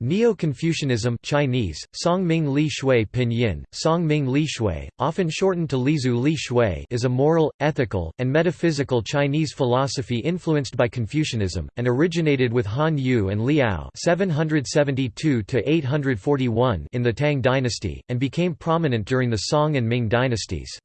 Neo-Confucianism Chinese, Songming Li Shui Pinyin, Songming Li Shui, often shortened to Lizu Li Shui is a moral, ethical, and metaphysical Chinese philosophy influenced by Confucianism, and originated with Han Yu and Li Ao 772 in the Tang dynasty, and became prominent during the Song and Ming dynasties.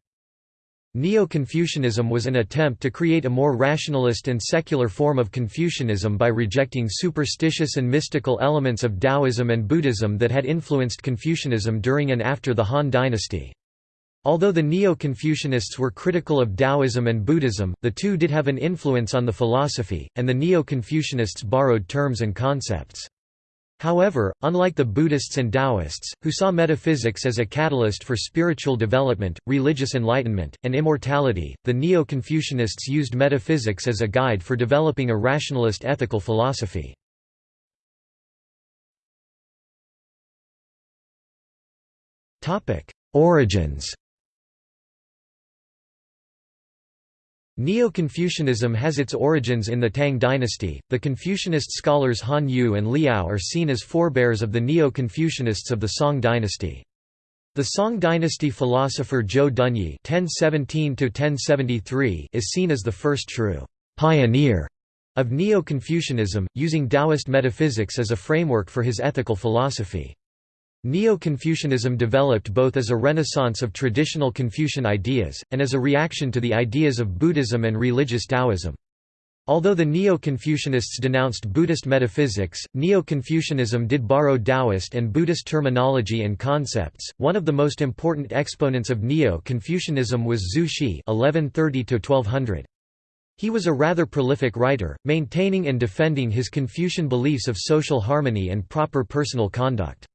Neo-Confucianism was an attempt to create a more rationalist and secular form of Confucianism by rejecting superstitious and mystical elements of Taoism and Buddhism that had influenced Confucianism during and after the Han dynasty. Although the Neo-Confucianists were critical of Taoism and Buddhism, the two did have an influence on the philosophy, and the Neo-Confucianists borrowed terms and concepts. However, unlike the Buddhists and Taoists, who saw metaphysics as a catalyst for spiritual development, religious enlightenment, and immortality, the Neo-Confucianists used metaphysics as a guide for developing a rationalist ethical philosophy. Origins Neo-Confucianism has its origins in the Tang dynasty. The Confucianist scholars Han Yu and Li Ao are seen as forebears of the Neo-Confucianists of the Song dynasty. The Song dynasty philosopher Zhou Dunyi (1017–1073) is seen as the first true pioneer of Neo-Confucianism, using Taoist metaphysics as a framework for his ethical philosophy. Neo-Confucianism developed both as a renaissance of traditional Confucian ideas, and as a reaction to the ideas of Buddhism and religious Taoism. Although the Neo-Confucianists denounced Buddhist metaphysics, Neo-Confucianism did borrow Taoist and Buddhist terminology and concepts. One of the most important exponents of Neo-Confucianism was Zhu Xi (1130–1200). He was a rather prolific writer, maintaining and defending his Confucian beliefs of social harmony and proper personal conduct.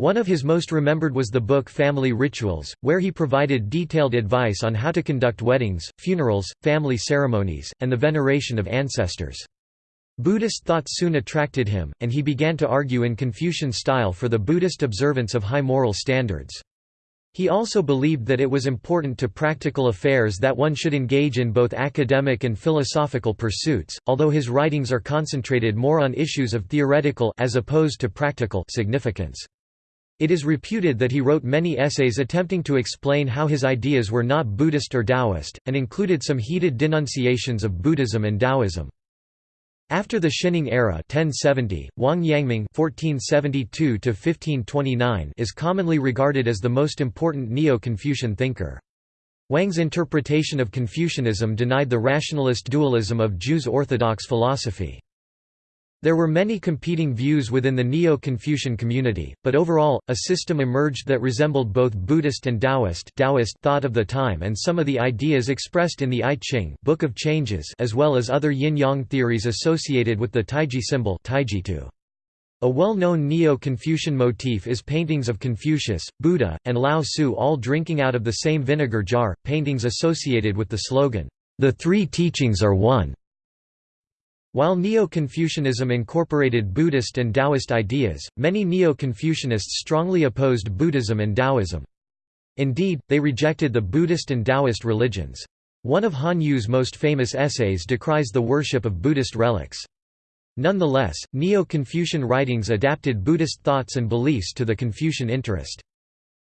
One of his most remembered was the book Family Rituals, where he provided detailed advice on how to conduct weddings, funerals, family ceremonies, and the veneration of ancestors. Buddhist thought soon attracted him, and he began to argue in Confucian style for the Buddhist observance of high moral standards. He also believed that it was important to practical affairs that one should engage in both academic and philosophical pursuits, although his writings are concentrated more on issues of theoretical as opposed to practical significance. It is reputed that he wrote many essays attempting to explain how his ideas were not Buddhist or Taoist, and included some heated denunciations of Buddhism and Taoism. After the Xining era 1070, Wang Yangming (1472–1529) is commonly regarded as the most important Neo-Confucian thinker. Wang's interpretation of Confucianism denied the rationalist dualism of Zhu's orthodox philosophy. There were many competing views within the Neo-Confucian community, but overall, a system emerged that resembled both Buddhist and Taoist, Taoist thought of the time and some of the ideas expressed in the I Ching Book of Changes as well as other yin-yang theories associated with the Taiji symbol. A well-known Neo-Confucian motif is paintings of Confucius, Buddha, and Lao Tzu all drinking out of the same vinegar jar, paintings associated with the slogan, "'The Three Teachings Are One' While Neo-Confucianism incorporated Buddhist and Taoist ideas, many Neo-Confucianists strongly opposed Buddhism and Taoism. Indeed, they rejected the Buddhist and Taoist religions. One of Han Yu's most famous essays decries the worship of Buddhist relics. Nonetheless, Neo-Confucian writings adapted Buddhist thoughts and beliefs to the Confucian interest.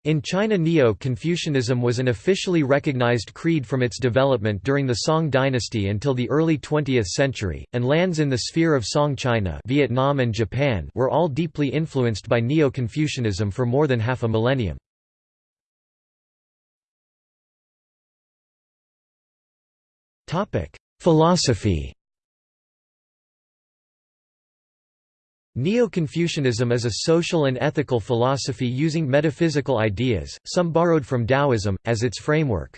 In China Neo-Confucianism was an officially recognized creed from its development during the Song dynasty until the early 20th century, and lands in the sphere of Song China Vietnam and Japan were all deeply influenced by Neo-Confucianism for more than half a millennium. Philosophy Neo-Confucianism is a social and ethical philosophy using metaphysical ideas, some borrowed from Taoism, as its framework.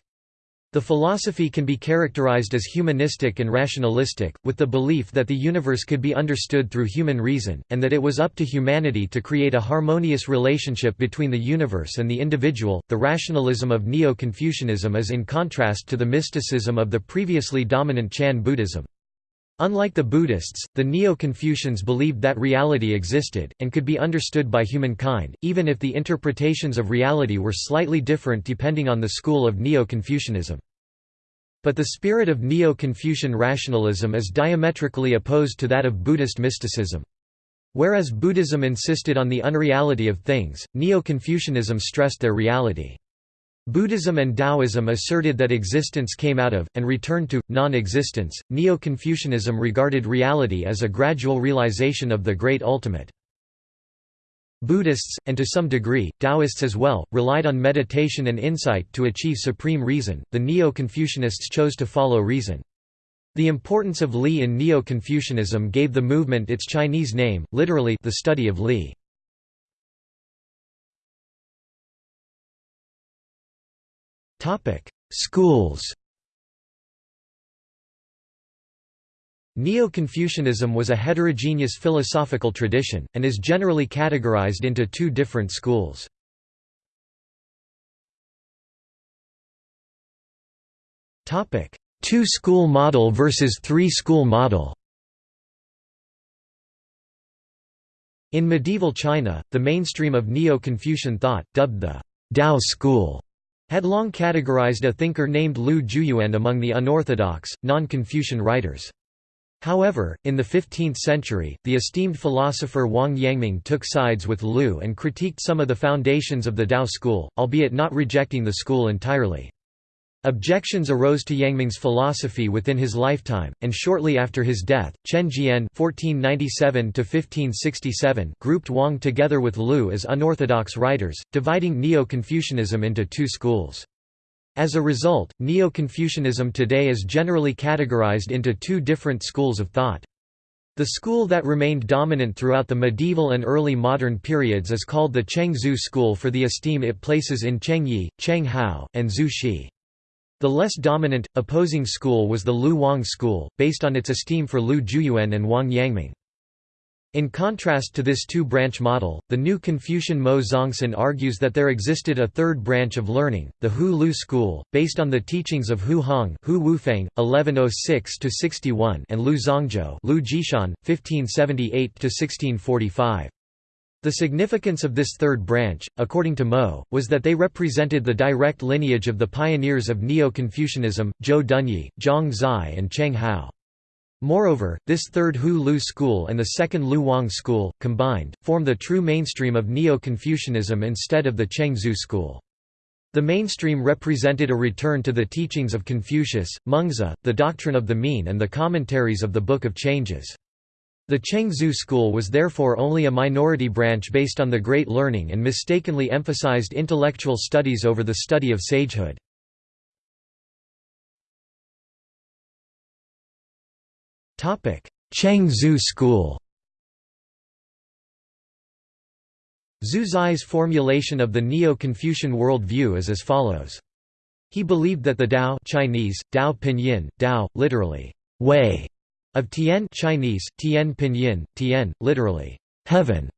The philosophy can be characterized as humanistic and rationalistic, with the belief that the universe could be understood through human reason, and that it was up to humanity to create a harmonious relationship between the universe and the individual. The rationalism of Neo Confucianism is in contrast to the mysticism of the previously dominant Chan Buddhism. Unlike the Buddhists, the Neo-Confucians believed that reality existed, and could be understood by humankind, even if the interpretations of reality were slightly different depending on the school of Neo-Confucianism. But the spirit of Neo-Confucian rationalism is diametrically opposed to that of Buddhist mysticism. Whereas Buddhism insisted on the unreality of things, Neo-Confucianism stressed their reality. Buddhism and Taoism asserted that existence came out of, and returned to, non-existence. Neo-Confucianism regarded reality as a gradual realization of the great ultimate. Buddhists, and to some degree, Taoists as well, relied on meditation and insight to achieve supreme reason. The Neo-Confucianists chose to follow reason. The importance of Li in Neo-Confucianism gave the movement its Chinese name, literally the study of Li. Schools Neo-Confucianism was a heterogeneous philosophical tradition, and is generally categorized into two different schools. Two-school model versus three-school model In medieval China, the mainstream of Neo-Confucian thought, dubbed the Dao school, had long categorized a thinker named Lu Jiuyuan among the unorthodox, non-Confucian writers. However, in the 15th century, the esteemed philosopher Wang Yangming took sides with Lu and critiqued some of the foundations of the Dao school, albeit not rejecting the school entirely. Objections arose to Yangming's philosophy within his lifetime, and shortly after his death, Chen Jian (1497–1567) grouped Wang together with Lu as unorthodox writers, dividing Neo-Confucianism into two schools. As a result, Neo-Confucianism today is generally categorized into two different schools of thought. The school that remained dominant throughout the medieval and early modern periods is called the Cheng-Zhu school for the esteem it places in Cheng Yi, Cheng Hao, and Zhu Xi. The less dominant, opposing school was the Lu Wang school, based on its esteem for Lu Jiuyuan and Wang Yangming. In contrast to this two-branch model, the new Confucian Mou Zongsan argues that there existed a third branch of learning, the Hu Lu school, based on the teachings of Hu Hong Hu Wufeng, 1106–61 and Lu Zongzhou Lu Jishan, 1578–1645. The significance of this third branch, according to Mou, was that they represented the direct lineage of the pioneers of Neo-Confucianism, Zhou Dunyi, Zhang Zai and Cheng Hao. Moreover, this third Hu Lu school and the second Lu Wang school, combined, form the true mainstream of Neo-Confucianism instead of the Cheng Zhu school. The mainstream represented a return to the teachings of Confucius, Mengzi, the doctrine of the mean and the commentaries of the Book of Changes. The Cheng-Zhu school was therefore only a minority branch based on the Great Learning and mistakenly emphasized intellectual studies over the study of sagehood. Cheng-Zhu school Zhu Xi's formulation of the Neo-Confucian worldview is as follows. He believed that the Tao Chinese, Dao Pinyin, Dao, literally, way, of Tian Chinese, Tian Pinyin, Tian, literally, heaven,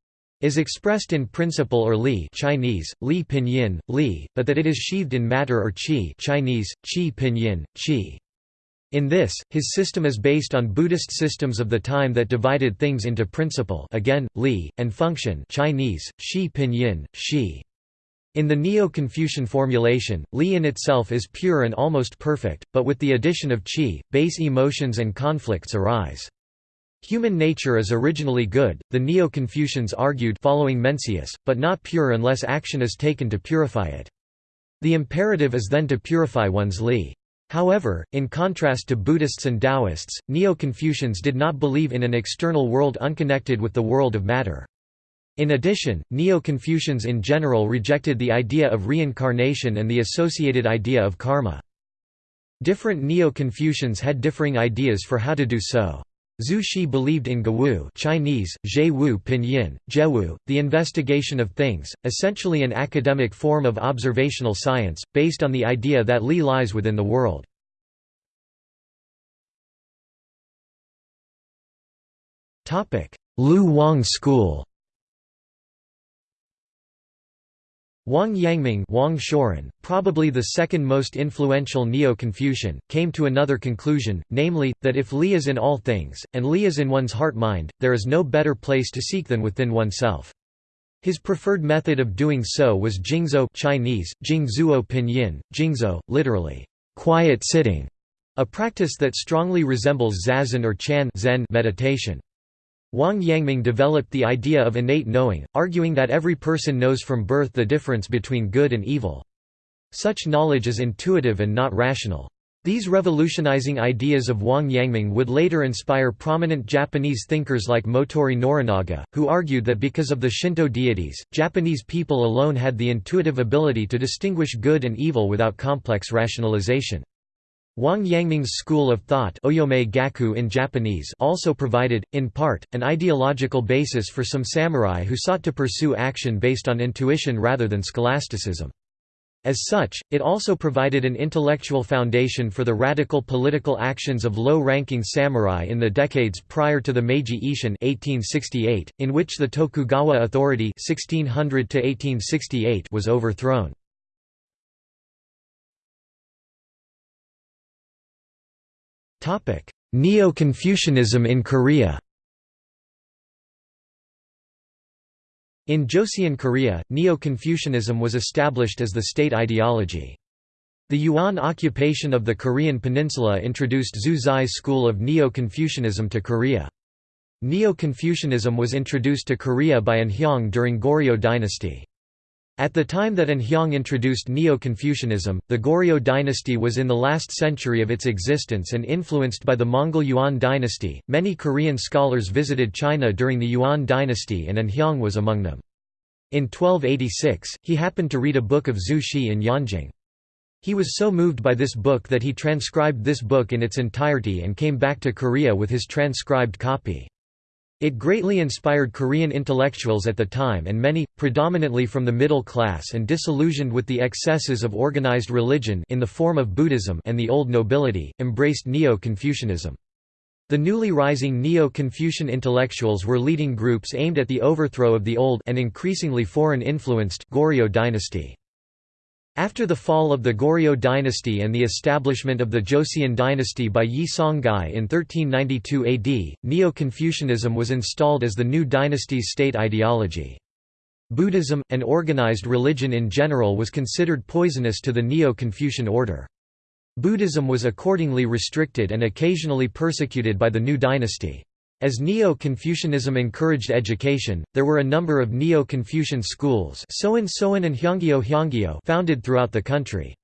is expressed in principle or li Chinese, li pinyin, li, but that it is sheathed in matter or qi Chinese, qi pinyin, qi. In this, his system is based on Buddhist systems of the time that divided things into principle again, li, and function Chinese, shi pinyin, shi. In the Neo-Confucian formulation, Li in itself is pure and almost perfect, but with the addition of Qi, base emotions and conflicts arise. Human nature is originally good, the Neo-Confucians argued following Mencius, but not pure unless action is taken to purify it. The imperative is then to purify one's Li. However, in contrast to Buddhists and Taoists, Neo-Confucians did not believe in an external world unconnected with the world of matter. In addition, Neo-Confucians in general rejected the idea of reincarnation and the associated idea of karma. Different Neo-Confucians had differing ideas for how to do so. Zhu Xi believed in Gewu Chinese, Zhewu Pinyin, Jewu, the investigation of things, essentially an academic form of observational science, based on the idea that Li lies within the world. Lu Wang School Wang Yangming Wang Shouren, probably the second most influential Neo-Confucian, came to another conclusion, namely, that if Li is in all things, and Li is in one's heart-mind, there is no better place to seek than within oneself. His preferred method of doing so was Jingzhou Chinese, Jingzhuo Pinyin, Jingzhou, literally, quiet sitting, a practice that strongly resembles zazen or chan Zen meditation. Wang Yangming developed the idea of innate knowing, arguing that every person knows from birth the difference between good and evil. Such knowledge is intuitive and not rational. These revolutionizing ideas of Wang Yangming would later inspire prominent Japanese thinkers like Motoori Norinaga, who argued that because of the Shinto deities, Japanese people alone had the intuitive ability to distinguish good and evil without complex rationalization. Wang Yangming's school of thought Gaku in Japanese also provided, in part, an ideological basis for some samurai who sought to pursue action based on intuition rather than scholasticism. As such, it also provided an intellectual foundation for the radical political actions of low-ranking samurai in the decades prior to the Meiji Ishin 1868, in which the Tokugawa authority 1600 was overthrown. Neo-Confucianism in Korea In Joseon Korea, Neo-Confucianism was established as the state ideology. The Yuan occupation of the Korean peninsula introduced Zhu Xi's school of Neo-Confucianism to Korea. Neo-Confucianism was introduced to Korea by An Hyeong during Goryeo dynasty. At the time that An Hyeong introduced Neo-Confucianism, the Goryeo dynasty was in the last century of its existence and influenced by the Mongol Yuan dynasty. Many Korean scholars visited China during the Yuan dynasty and An Hyeong was among them. In 1286, he happened to read a book of Zhu Xi in Yanjing. He was so moved by this book that he transcribed this book in its entirety and came back to Korea with his transcribed copy. It greatly inspired Korean intellectuals at the time and many, predominantly from the middle class and disillusioned with the excesses of organized religion in the form of Buddhism and the old nobility, embraced Neo-Confucianism. The newly rising Neo-Confucian intellectuals were leading groups aimed at the overthrow of the old and increasingly foreign-influenced Goryeo dynasty. After the fall of the Goryeo dynasty and the establishment of the Joseon dynasty by Yi Seong-gye in 1392 AD, Neo-Confucianism was installed as the new dynasty's state ideology. Buddhism, and organized religion in general was considered poisonous to the Neo-Confucian order. Buddhism was accordingly restricted and occasionally persecuted by the new dynasty. As Neo-Confucianism encouraged education, there were a number of Neo-Confucian schools Soen Soen and founded throughout the country.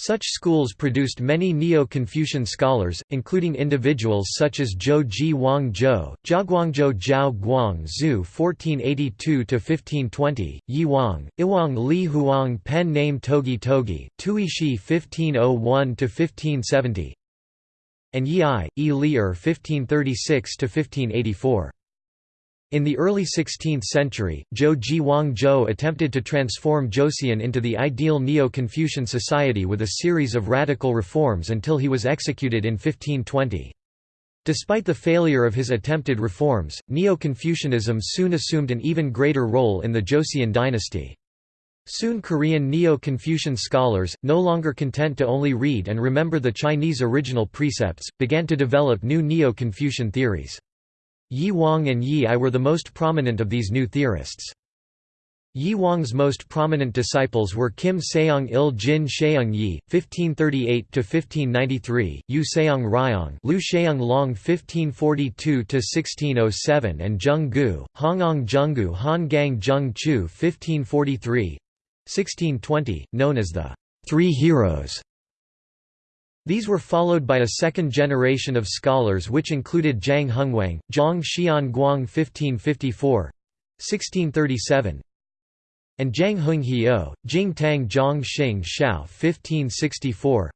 Such schools produced many Neo-Confucian scholars, including individuals such as Zhou Ji Wang Zhou, Jiaguangzhou Zhao Guang Zhu (1482–1520), Yi Hwang, Iwang Li Huang pen name Togi Togi, Tui Shi (1501–1570), and Yi E. Lier 1536–1584. In the early 16th century, Zhou Ji Wang Zhou attempted to transform Joseon into the ideal Neo-Confucian society with a series of radical reforms until he was executed in 1520. Despite the failure of his attempted reforms, Neo-Confucianism soon assumed an even greater role in the Joseon dynasty. Soon Korean Neo-Confucian scholars, no longer content to only read and remember the Chinese original precepts, began to develop new Neo-Confucian theories. Yi Hwang and Yi I were the most prominent of these new theorists. Yi Hwang's most prominent disciples were Kim Seong Il Jin Sheung Yi, 1538–1593, Yu Seong Ryong Lu Sheung Long 1542–1607 and Zheng Gu, Hongong Han Gang Zheng Chu 1543, 1620, known as the Three Heroes. These were followed by a second generation of scholars which included Zhang Hongwang, Zhang Xian Guang 1554 1637, and Zhang Honghiu, Jing Tang Zhang Xing Xiao 1564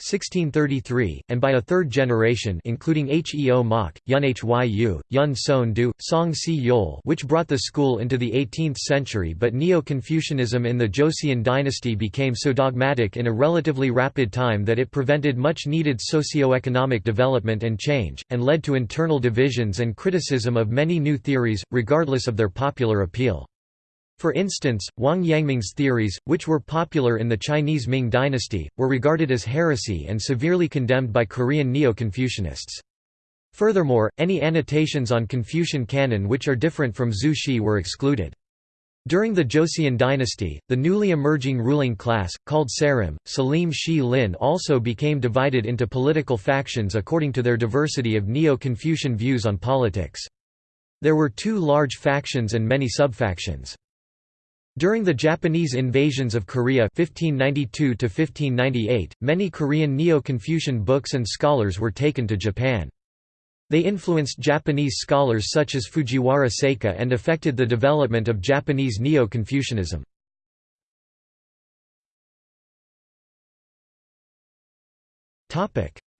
1633, and by a third generation including Heo Mok, Yun Hyu, Yun Son Du, Song Si Yol which brought the school into the 18th century but Neo-Confucianism in the Joseon dynasty became so dogmatic in a relatively rapid time that it prevented much needed socio-economic development and change, and led to internal divisions and criticism of many new theories, regardless of their popular appeal. For instance, Wang Yangming's theories, which were popular in the Chinese Ming dynasty, were regarded as heresy and severely condemned by Korean Neo-Confucianists. Furthermore, any annotations on Confucian canon which are different from Zhu Xi were excluded. During the Joseon dynasty, the newly emerging ruling class, called Sarim, Salim Shi Lin also became divided into political factions according to their diversity of Neo-Confucian views on politics. There were two large factions and many subfactions. During the Japanese invasions of Korea 1592 many Korean Neo-Confucian books and scholars were taken to Japan. They influenced Japanese scholars such as Fujiwara Seika and affected the development of Japanese Neo-Confucianism.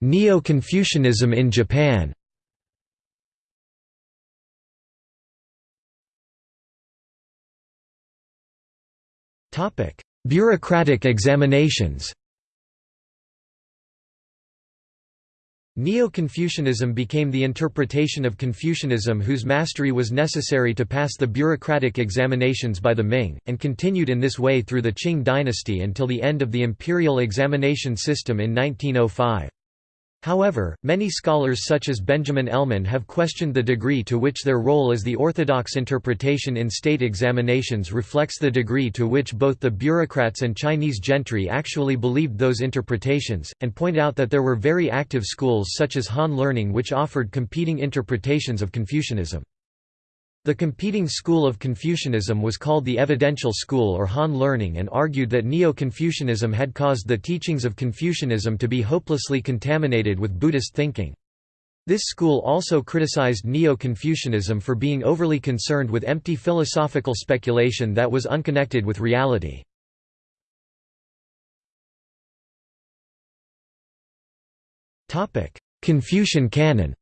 Neo-Confucianism in Japan Bureaucratic examinations Neo-Confucianism became the interpretation of Confucianism whose mastery was necessary to pass the bureaucratic examinations by the Ming, and continued in this way through the Qing dynasty until the end of the imperial examination system in 1905. However, many scholars such as Benjamin Elman have questioned the degree to which their role as the orthodox interpretation in state examinations reflects the degree to which both the bureaucrats and Chinese gentry actually believed those interpretations, and point out that there were very active schools such as Han Learning which offered competing interpretations of Confucianism. The competing school of Confucianism was called the Evidential School or Han Learning and argued that Neo-Confucianism had caused the teachings of Confucianism to be hopelessly contaminated with Buddhist thinking. This school also criticized Neo-Confucianism for being overly concerned with empty philosophical speculation that was unconnected with reality. Confucian canon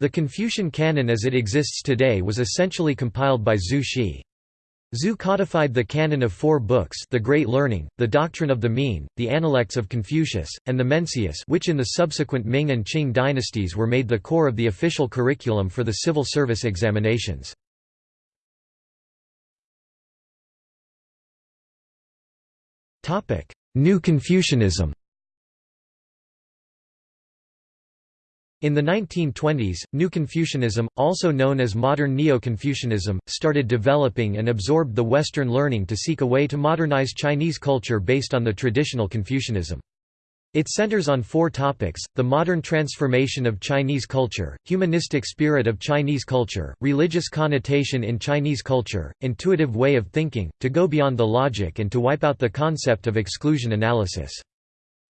The Confucian canon as it exists today was essentially compiled by Zhu Xi. Zhu codified the canon of four books The Great Learning, The Doctrine of the Mean, The Analects of Confucius, and the Mencius which in the subsequent Ming and Qing dynasties were made the core of the official curriculum for the civil service examinations. New Confucianism In the 1920s, New Confucianism, also known as modern Neo-Confucianism, started developing and absorbed the Western learning to seek a way to modernize Chinese culture based on the traditional Confucianism. It centers on four topics, the modern transformation of Chinese culture, humanistic spirit of Chinese culture, religious connotation in Chinese culture, intuitive way of thinking, to go beyond the logic and to wipe out the concept of exclusion analysis.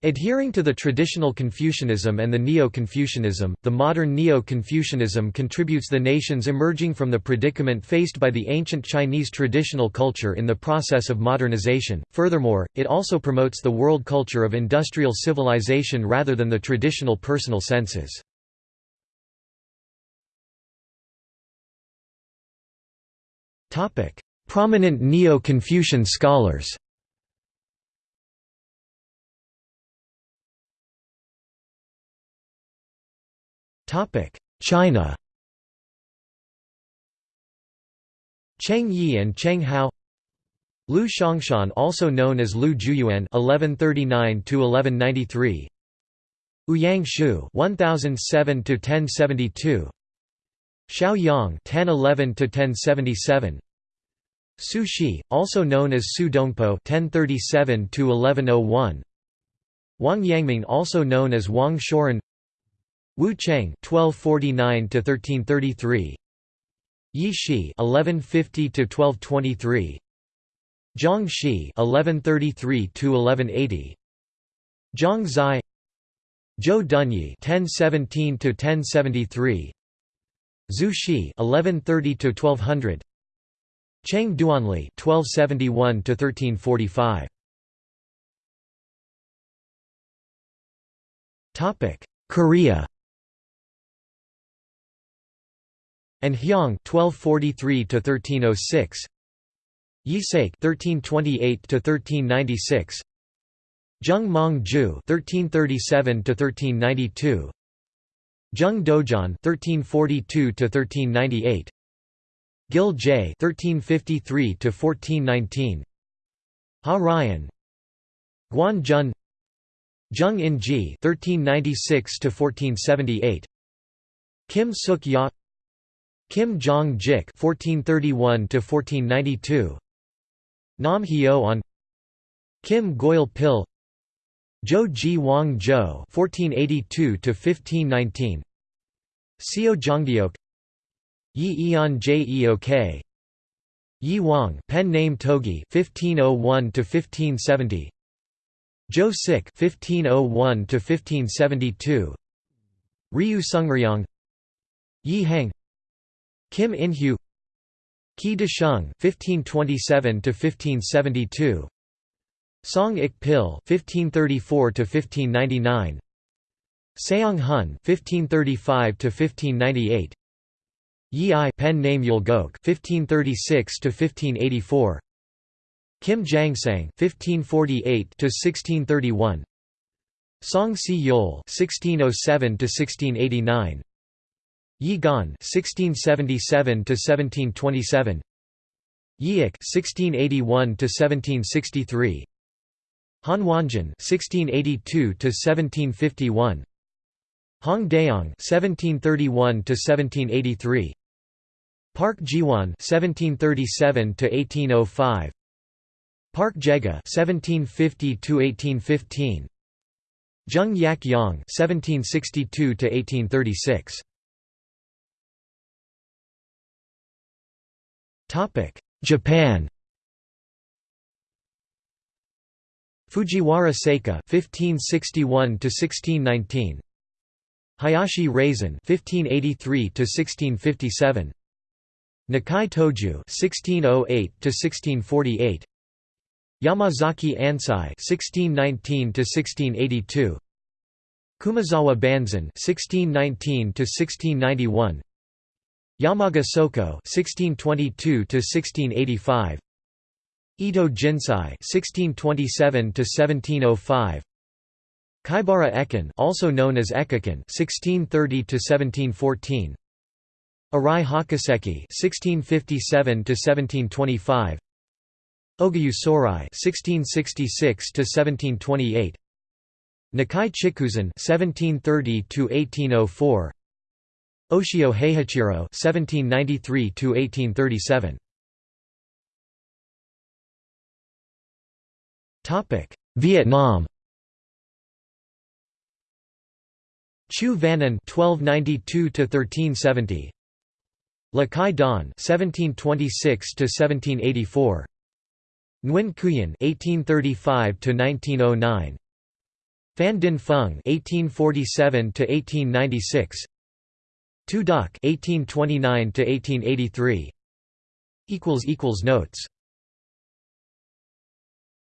Adhering to the traditional Confucianism and the Neo-Confucianism, the modern Neo-Confucianism contributes the nations emerging from the predicament faced by the ancient Chinese traditional culture in the process of modernization. Furthermore, it also promotes the world culture of industrial civilization rather than the traditional personal senses. Prominent Neo-Confucian scholars China. Cheng Yi and Cheng Hao. Liu Shangshan also known as Liu Juyuan (1139–1193), Ouyang Xiu (1007–1072), Shao Yong (1011–1077), Su Shi, also known as Su Dongpo (1037–1101), Wang Yangming, also known as Wang Shouren, Wu Cheng (1249–1333), Yi Shi (1150–1223), Zhang Shi (1133–1180), Zhang Zai, Zhou Dunyi (1017–1073), Zhu Xi (1130–1200), Cheng Duanli (1271–1345). Topic: Korea. And Hyang 1243 to 1306 Yisake 1328 to 1396 Jeong Mong-ju 1337 to 1392 Zheng Dojan 1342 to 1398 Gil J 1353 to 1419 Ha Ryan. Guan Jun. Jeong In-ji 1396 to 1478 Kim Suk Ya Kim Jong-jik (1431–1492), Nam Hyo-on, Kim Goyal-pil, Zhou Ji Wang Zhou (1482–1519), Seo Jongdeok Yi Eon Jeok Yi Hwang pen name Togi 1501 to 1570 Zhou Sik 1501 to 1572 Ryu Sungryong Yi Hang Kim In-hyu Qi Desheng 1527 to 1572 Song Ik Pil 1534 to 1599 Seong Hun 1535 to 1598 Yi I pen name Yulgok 1536 to 1584 Kim Jangsang 1548 to 1631 Song Si Yol 1607 to 1689 Yi Gan 1677 to 1727 Yiik 1681 to 1763 Han Wanjin 1682 to 1751 Hong Daeong 1731 to 1783 Park Jiwon 1737 to 1805 Park Jega 1750 to 1815 Jeong Yak-yong 1762 Topic. Japan. Fujiwara Seika 1561 to 1619 Hayashi Razan 1583 to 1657 Nakae Toju 1608 to 1648 Yamazaki Ansai 1619 to 1682 Kumazawa Banzan 1619 to 1691 Yamaga Soko (1622–1685), Ito Jinsai (1627–1705), Kaibara Ekin, also known as Ekakin (1630–1714), Arai Hakuseki (1657–1725), Ogyu Sorai (1666–1728), Nakai Chikuzan (1730–1804). Oshio Heihachiro (1793–1837). Topic: Vietnam. Chu Van An (1292–1370). Lakai Don (1726–1784). Nguyen Khuyen (1835–1909). Phan Dinh Phung (1847–1896). Tu Duc 1829 to 1883 equals equals notes.